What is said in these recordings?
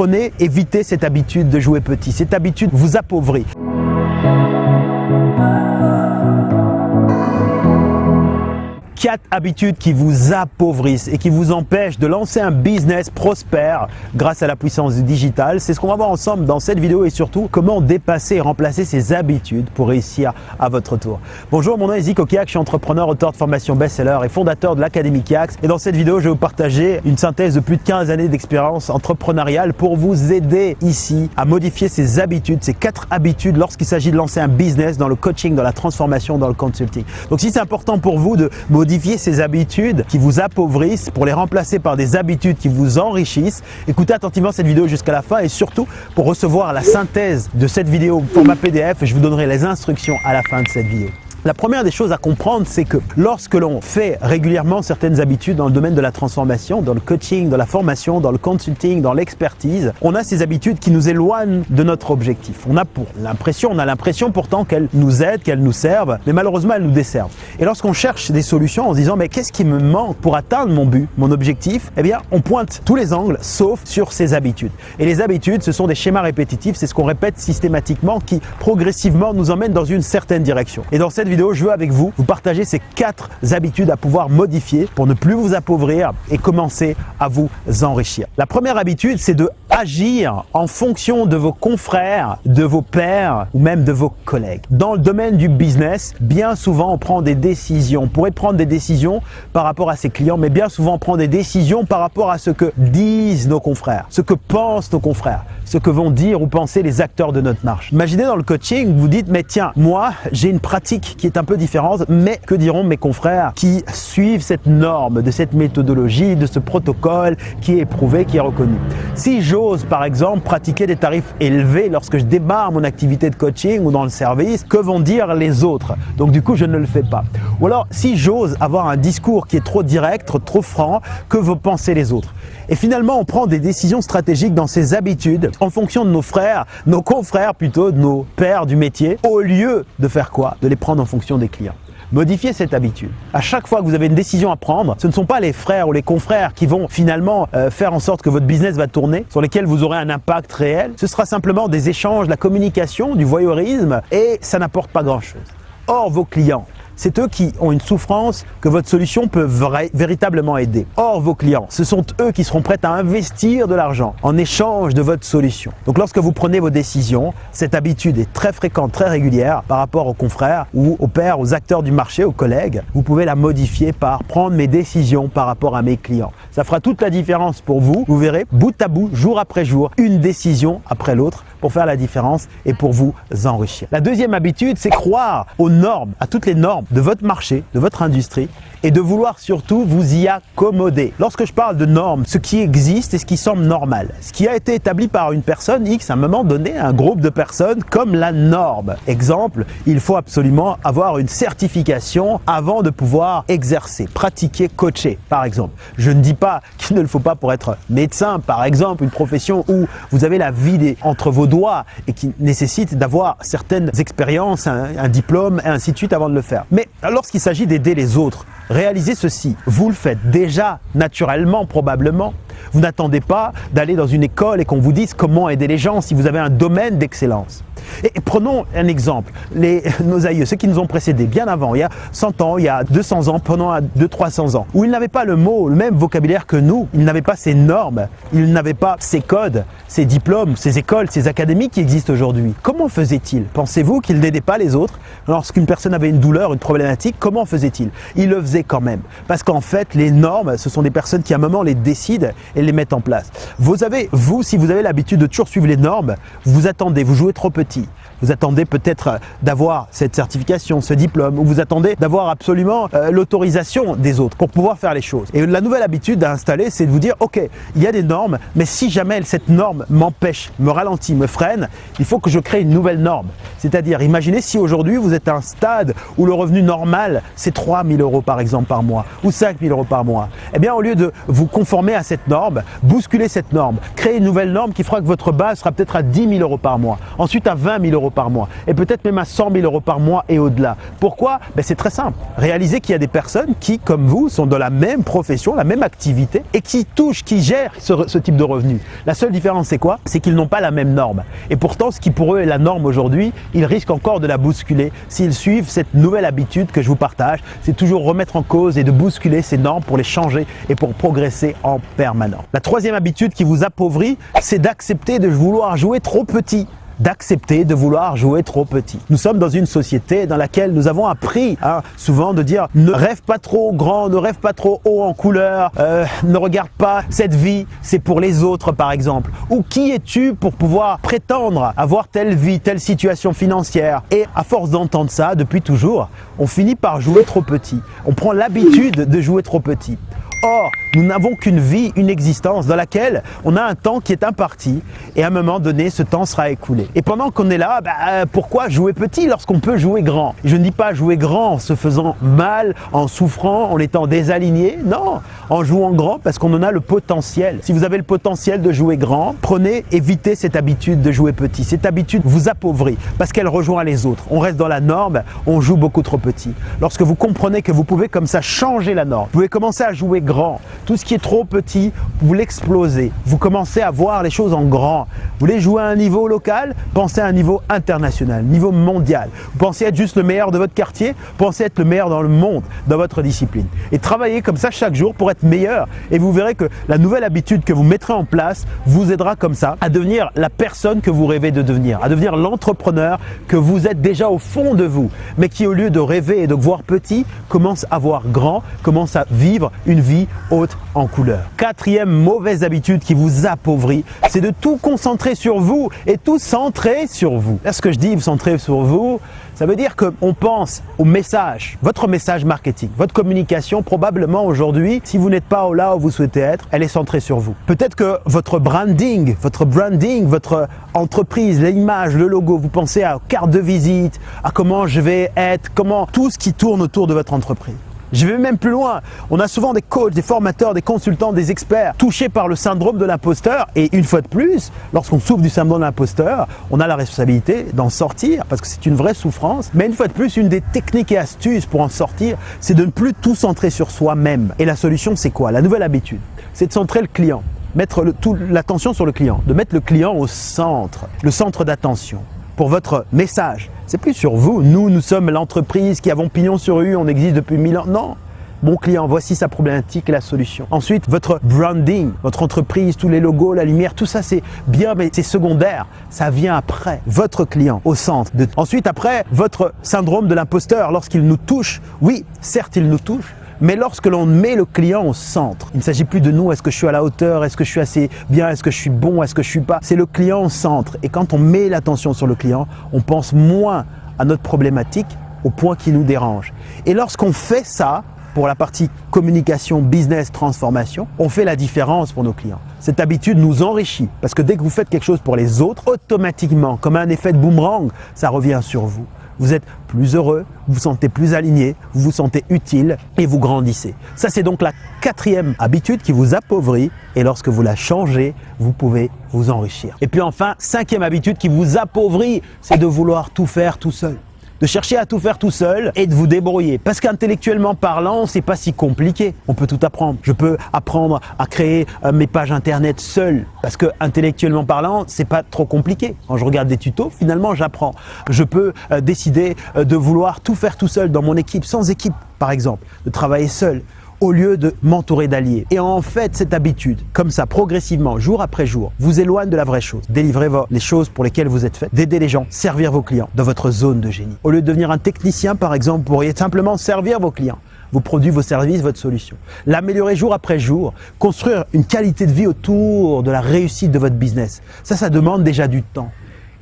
Prenez, évitez cette habitude de jouer petit. Cette habitude vous appauvrit. Quatre habitudes qui vous appauvrissent et qui vous empêchent de lancer un business prospère grâce à la puissance du digital. C'est ce qu'on va voir ensemble dans cette vidéo et surtout comment dépasser et remplacer ces habitudes pour réussir à votre tour. Bonjour, mon nom est Zico Kiak, je suis entrepreneur, auteur de formation best-seller et fondateur de l'Académie Kiax. Et dans cette vidéo, je vais vous partager une synthèse de plus de 15 années d'expérience entrepreneuriale pour vous aider ici à modifier ces habitudes, ces quatre habitudes lorsqu'il s'agit de lancer un business dans le coaching, dans la transformation, dans le consulting. Donc si c'est important pour vous de modifier modifier ces habitudes qui vous appauvrissent pour les remplacer par des habitudes qui vous enrichissent. Écoutez attentivement cette vidéo jusqu'à la fin et surtout pour recevoir la synthèse de cette vidéo format PDF, je vous donnerai les instructions à la fin de cette vidéo. La première des choses à comprendre, c'est que lorsque l'on fait régulièrement certaines habitudes dans le domaine de la transformation, dans le coaching, dans la formation, dans le consulting, dans l'expertise, on a ces habitudes qui nous éloignent de notre objectif. On a pour l'impression, on a l'impression pourtant qu'elles nous aident, qu'elles nous servent, mais malheureusement elles nous desservent. Et lorsqu'on cherche des solutions en se disant mais qu'est-ce qui me manque pour atteindre mon but, mon objectif, eh bien on pointe tous les angles sauf sur ces habitudes. Et les habitudes, ce sont des schémas répétitifs, c'est ce qu'on répète systématiquement qui progressivement nous emmène dans une certaine direction. Et dans cette vidéo, je veux avec vous vous partager ces quatre habitudes à pouvoir modifier pour ne plus vous appauvrir et commencer à vous enrichir. La première habitude, c'est de agir en fonction de vos confrères, de vos pairs ou même de vos collègues. Dans le domaine du business, bien souvent on prend des décisions. On pourrait prendre des décisions par rapport à ses clients, mais bien souvent on prend des décisions par rapport à ce que disent nos confrères, ce que pensent nos confrères, ce que vont dire ou penser les acteurs de notre marche. Imaginez dans le coaching, vous dites mais tiens, moi j'ai une pratique qui est un peu différente, mais que diront mes confrères qui suivent cette norme, de cette méthodologie, de ce protocole qui est éprouvé, qui est reconnu? Si j'ose par exemple pratiquer des tarifs élevés lorsque je démarre mon activité de coaching ou dans le service, que vont dire les autres? Donc du coup je ne le fais pas. Ou alors si j'ose avoir un discours qui est trop direct, trop franc, que vont penser les autres? Et finalement on prend des décisions stratégiques dans ces habitudes en fonction de nos frères, nos confrères plutôt, de nos pères du métier, au lieu de faire quoi? De les prendre en fonction des clients. Modifiez cette habitude. À chaque fois que vous avez une décision à prendre, ce ne sont pas les frères ou les confrères qui vont finalement euh, faire en sorte que votre business va tourner, sur lesquels vous aurez un impact réel. Ce sera simplement des échanges, la communication, du voyeurisme et ça n'apporte pas grand-chose. Or, vos clients, c'est eux qui ont une souffrance que votre solution peut véritablement aider. Or, vos clients, ce sont eux qui seront prêts à investir de l'argent en échange de votre solution. Donc lorsque vous prenez vos décisions, cette habitude est très fréquente, très régulière par rapport aux confrères ou aux pairs, aux acteurs du marché, aux collègues. Vous pouvez la modifier par prendre mes décisions par rapport à mes clients. Ça fera toute la différence pour vous. Vous verrez, bout à bout, jour après jour, une décision après l'autre pour faire la différence et pour vous enrichir. La deuxième habitude, c'est croire aux normes, à toutes les normes de votre marché, de votre industrie et de vouloir surtout vous y accommoder. Lorsque je parle de normes, ce qui existe et ce qui semble normal, ce qui a été établi par une personne X à un moment donné, un groupe de personnes comme la norme. Exemple, il faut absolument avoir une certification avant de pouvoir exercer, pratiquer, coacher par exemple. Je ne dis pas qu'il ne le faut pas pour être médecin par exemple, une profession où vous avez la vie entre vos doigts et qui nécessite d'avoir certaines expériences, un, un diplôme et ainsi de suite avant de le faire. Mais lorsqu'il s'agit d'aider les autres, réalisez ceci. Vous le faites déjà naturellement probablement. Vous n'attendez pas d'aller dans une école et qu'on vous dise comment aider les gens si vous avez un domaine d'excellence. Et prenons un exemple, les, nos aïeux, ceux qui nous ont précédés bien avant, il y a 100 ans, il y a 200 ans, pendant 200-300 ans, où ils n'avaient pas le mot, le même vocabulaire que nous, ils n'avaient pas ces normes, ils n'avaient pas ces codes, ces diplômes, ces écoles, ces académies qui existent aujourd'hui. Comment faisaient-ils? Pensez-vous qu'ils n'aidaient pas les autres? Lorsqu'une personne avait une douleur, une problématique, comment faisait-il Ils le faisaient quand même. Parce qu'en fait, les normes, ce sont des personnes qui à un moment les décident et les mettent en place. Vous avez, vous, si vous avez l'habitude de toujours suivre les normes, vous attendez, vous jouez trop petit. Vous attendez peut-être d'avoir cette certification, ce diplôme, ou vous attendez d'avoir absolument euh, l'autorisation des autres pour pouvoir faire les choses. Et la nouvelle habitude à installer, c'est de vous dire, ok, il y a des normes, mais si jamais cette norme m'empêche, me ralentit, me freine, il faut que je crée une nouvelle norme. C'est-à-dire, imaginez si aujourd'hui vous êtes à un stade où le revenu normal, c'est 3 000 euros par exemple par mois, ou 5 000 euros par mois. Eh bien, au lieu de vous conformer à cette norme, norme, bousculez cette norme, créez une nouvelle norme qui fera que votre base sera peut-être à 10 000 euros par mois, ensuite à 20 000 euros par mois et peut-être même à 100 000 euros par mois et au-delà. Pourquoi? Ben C'est très simple. Réalisez qu'il y a des personnes qui, comme vous, sont dans la même profession, la même activité et qui touchent, qui gèrent ce, ce type de revenus. La seule différence, c'est quoi? C'est qu'ils n'ont pas la même norme. Et pourtant, ce qui pour eux est la norme aujourd'hui, ils risquent encore de la bousculer s'ils suivent cette nouvelle habitude que je vous partage. C'est toujours remettre en cause et de bousculer ces normes pour les changer et pour progresser en permanence. La troisième habitude qui vous appauvrit, c'est d'accepter de vouloir jouer trop petit d'accepter de vouloir jouer trop petit. Nous sommes dans une société dans laquelle nous avons appris hein, souvent de dire ne rêve pas trop grand, ne rêve pas trop haut en couleur, euh, ne regarde pas cette vie, c'est pour les autres par exemple. Ou qui es-tu pour pouvoir prétendre avoir telle vie, telle situation financière? Et à force d'entendre ça depuis toujours, on finit par jouer trop petit. On prend l'habitude de jouer trop petit. Or, nous n'avons qu'une vie, une existence dans laquelle on a un temps qui est imparti et à un moment donné, ce temps sera écoulé. Et pendant qu'on est là, bah, euh, pourquoi jouer petit lorsqu'on peut jouer grand? Je ne dis pas jouer grand en se faisant mal, en souffrant, en étant désaligné. Non, en jouant grand parce qu'on en a le potentiel. Si vous avez le potentiel de jouer grand, prenez, évitez cette habitude de jouer petit. Cette habitude vous appauvrit parce qu'elle rejoint les autres. On reste dans la norme, on joue beaucoup trop petit. Lorsque vous comprenez que vous pouvez comme ça changer la norme, vous pouvez commencer à jouer Tout ce qui est trop petit, vous l'explosez. Vous commencez à voir les choses en grand. Vous voulez jouer à un niveau local, pensez à un niveau international, niveau mondial. Vous pensez être juste le meilleur de votre quartier, pensez être le meilleur dans le monde, dans votre discipline. Et travaillez comme ça chaque jour pour être meilleur. Et vous verrez que la nouvelle habitude que vous mettrez en place vous aidera comme ça à devenir la personne que vous rêvez de devenir, à devenir l'entrepreneur que vous êtes déjà au fond de vous, mais qui au lieu de rêver et de voir petit, commence à voir grand, commence à vivre une vie haute en couleur. Quatrième mauvaise habitude qui vous appauvrit, c'est de tout concentrer sur vous et tout centrer sur vous. Là, ce que je dis, vous centrer sur vous, ça veut dire qu'on pense au message, votre message marketing, votre communication probablement aujourd'hui, si vous n'êtes pas là où vous souhaitez être, elle est centrée sur vous. Peut-être que votre branding, votre branding, votre entreprise, l'image, le logo, vous pensez à carte de visite, à comment je vais être, comment tout ce qui tourne autour de votre entreprise. Je vais même plus loin. On a souvent des coachs, des formateurs, des consultants, des experts touchés par le syndrome de l'imposteur. Et une fois de plus, lorsqu'on souffre du syndrome de l'imposteur, on a la responsabilité d'en sortir parce que c'est une vraie souffrance. Mais une fois de plus, une des techniques et astuces pour en sortir, c'est de ne plus tout centrer sur soi-même. Et la solution, c'est quoi? La nouvelle habitude, c'est de centrer le client mettre l'attention sur le client, de mettre le client au centre, le centre d'attention pour votre message. C'est plus sur vous. Nous, nous sommes l'entreprise qui avons pignon sur rue, on existe depuis mille ans. Non, Bon client, voici sa problématique et la solution. Ensuite, votre branding, votre entreprise, tous les logos, la lumière, tout ça c'est bien, mais c'est secondaire. Ça vient après. Votre client au centre. Ensuite, après, votre syndrome de l'imposteur, lorsqu'il nous touche, oui, certes, il nous touche, mais lorsque l'on met le client au centre, il ne s'agit plus de nous, est-ce que je suis à la hauteur, est-ce que je suis assez bien, est-ce que je suis bon, est-ce que je suis pas. C'est le client au centre. Et quand on met l'attention sur le client, on pense moins à notre problématique au point qui nous dérange. Et lorsqu'on fait ça, pour la partie communication, business, transformation, on fait la différence pour nos clients. Cette habitude nous enrichit parce que dès que vous faites quelque chose pour les autres, automatiquement, comme un effet de boomerang, ça revient sur vous vous êtes plus heureux, vous vous sentez plus aligné, vous vous sentez utile et vous grandissez. Ça, c'est donc la quatrième habitude qui vous appauvrit et lorsque vous la changez, vous pouvez vous enrichir. Et puis enfin, cinquième habitude qui vous appauvrit, c'est de vouloir tout faire tout seul de chercher à tout faire tout seul et de vous débrouiller. Parce qu'intellectuellement parlant, c'est pas si compliqué. On peut tout apprendre. Je peux apprendre à créer euh, mes pages internet seul parce que intellectuellement parlant, c'est pas trop compliqué. Quand je regarde des tutos, finalement, j'apprends. Je peux euh, décider euh, de vouloir tout faire tout seul dans mon équipe, sans équipe par exemple, de travailler seul au lieu de m'entourer d'alliés. Et en fait, cette habitude, comme ça, progressivement, jour après jour, vous éloigne de la vraie chose. Délivrez les choses pour lesquelles vous êtes fait, d'aider les gens, servir vos clients dans votre zone de génie. Au lieu de devenir un technicien, par exemple, vous pourriez simplement servir vos clients vos produits, vos services, votre solution. L'améliorer jour après jour, construire une qualité de vie autour de la réussite de votre business. Ça, ça demande déjà du temps.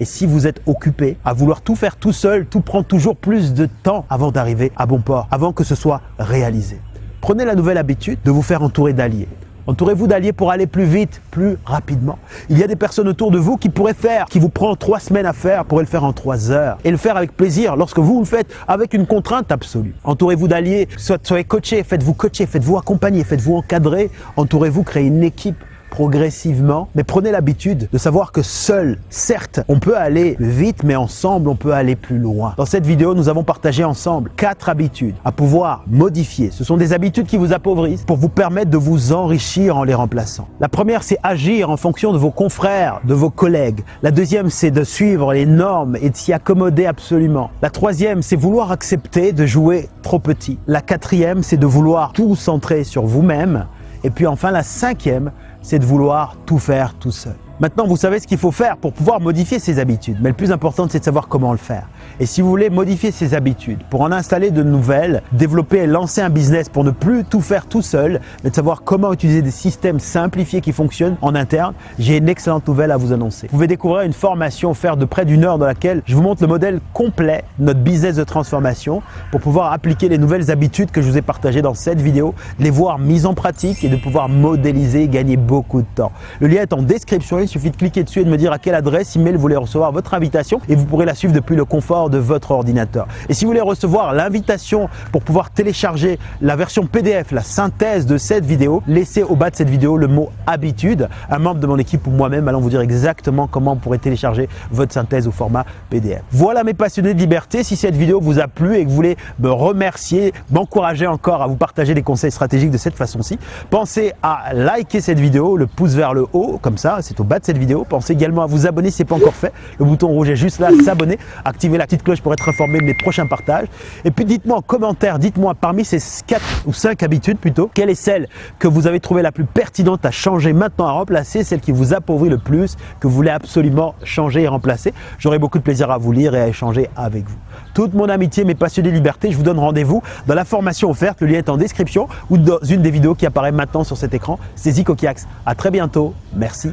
Et si vous êtes occupé à vouloir tout faire tout seul, tout prend toujours plus de temps avant d'arriver à bon port, avant que ce soit réalisé. Prenez la nouvelle habitude de vous faire entourer d'alliés. Entourez-vous d'alliés pour aller plus vite, plus rapidement. Il y a des personnes autour de vous qui pourraient faire, qui vous prend trois semaines à faire, pourraient le faire en trois heures. Et le faire avec plaisir lorsque vous le faites avec une contrainte absolue. Entourez-vous d'alliés, soyez coachés, faites-vous coacher, faites-vous accompagner, faites-vous encadrer. Entourez-vous, créez une équipe progressivement, mais prenez l'habitude de savoir que seul, certes, on peut aller vite, mais ensemble, on peut aller plus loin. Dans cette vidéo, nous avons partagé ensemble quatre habitudes à pouvoir modifier. Ce sont des habitudes qui vous appauvrissent pour vous permettre de vous enrichir en les remplaçant. La première, c'est agir en fonction de vos confrères, de vos collègues. La deuxième, c'est de suivre les normes et de s'y accommoder absolument. La troisième, c'est vouloir accepter de jouer trop petit. La quatrième, c'est de vouloir tout centrer sur vous-même. Et puis enfin, la cinquième, c'est de vouloir tout faire tout seul. Maintenant, vous savez ce qu'il faut faire pour pouvoir modifier ses habitudes. Mais le plus important, c'est de savoir comment le faire. Et si vous voulez modifier ses habitudes, pour en installer de nouvelles, développer et lancer un business pour ne plus tout faire tout seul, mais de savoir comment utiliser des systèmes simplifiés qui fonctionnent en interne, j'ai une excellente nouvelle à vous annoncer. Vous pouvez découvrir une formation offerte de près d'une heure dans laquelle je vous montre le modèle complet de notre business de transformation pour pouvoir appliquer les nouvelles habitudes que je vous ai partagées dans cette vidéo, les voir mises en pratique et de pouvoir modéliser et gagner beaucoup de temps. Le lien est en description il suffit de cliquer dessus et de me dire à quelle adresse email vous voulez recevoir votre invitation et vous pourrez la suivre depuis le confort de votre ordinateur. Et si vous voulez recevoir l'invitation pour pouvoir télécharger la version PDF, la synthèse de cette vidéo, laissez au bas de cette vidéo le mot habitude. Un membre de mon équipe ou moi-même allons vous dire exactement comment vous pourrez télécharger votre synthèse au format PDF. Voilà mes passionnés de liberté. Si cette vidéo vous a plu et que vous voulez me remercier, m'encourager encore à vous partager des conseils stratégiques de cette façon-ci, pensez à liker cette vidéo, le pouce vers le haut, comme ça, c'est au bas de cette vidéo. Pensez également à vous abonner si ce n'est pas encore fait. Le bouton rouge est juste là, s'abonner. Activez la petite cloche pour être informé de mes prochains partages. Et puis dites-moi en commentaire, dites-moi parmi ces 4 ou 5 habitudes plutôt, quelle est celle que vous avez trouvée la plus pertinente à changer maintenant, à remplacer, celle qui vous appauvrit le plus, que vous voulez absolument changer et remplacer. J'aurai beaucoup de plaisir à vous lire et à échanger avec vous. Toute mon amitié, mes passionnés liberté, je vous donne rendez-vous dans la formation offerte. Le lien est en description ou dans une des vidéos qui apparaît maintenant sur cet écran. C'est Zico Kiax. À très bientôt. Merci.